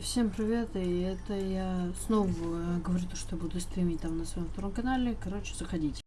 Всем привет, и это я снова э, говорю, то, что буду стримить там на своем втором канале. Короче, заходите.